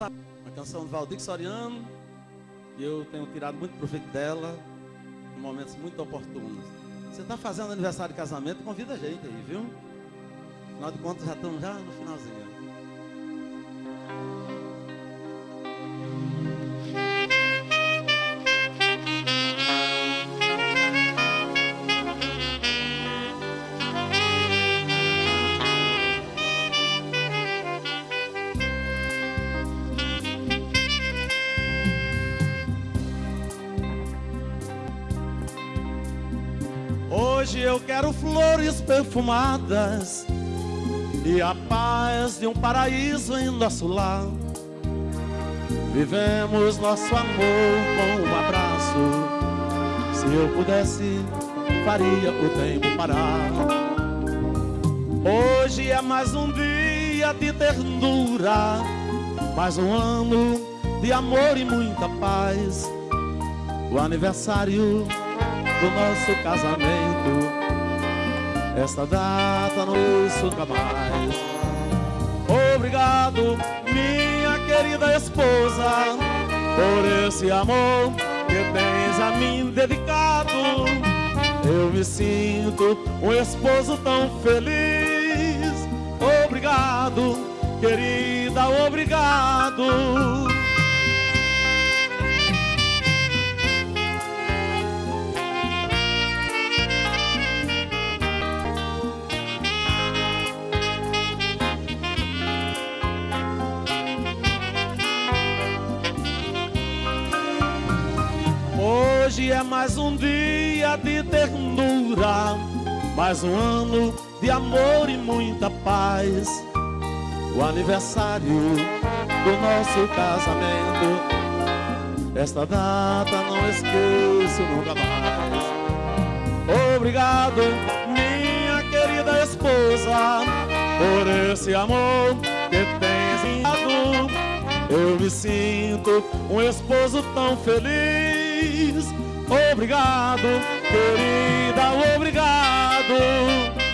Uma canção do Valdir Soriano. E eu tenho tirado muito proveito dela em momentos muito oportunos. Você está fazendo aniversário de casamento, convida a gente aí, viu? Afinal de contas, já estamos já no finalzinho. Hoje eu quero flores perfumadas e a paz de um paraíso em nosso lar. Vivemos nosso amor com um abraço. Se eu pudesse, faria o tempo parar. Hoje é mais um dia de ternura, mais um ano de amor e muita paz. O aniversário do nosso casamento. Esta data não nunca mais. Obrigado, minha querida esposa, por esse amor que tens a mim dedicado. Eu me sinto um esposo tão feliz. Obrigado, querida, obrigado. Hoje é mais um dia de ternura, mais um ano de amor e muita paz. O aniversário do nosso casamento, esta data não esqueço nunca mais. Obrigado, minha querida esposa, por esse amor que tens em Eu me sinto um esposo tão feliz Obrigado, querida, obrigado.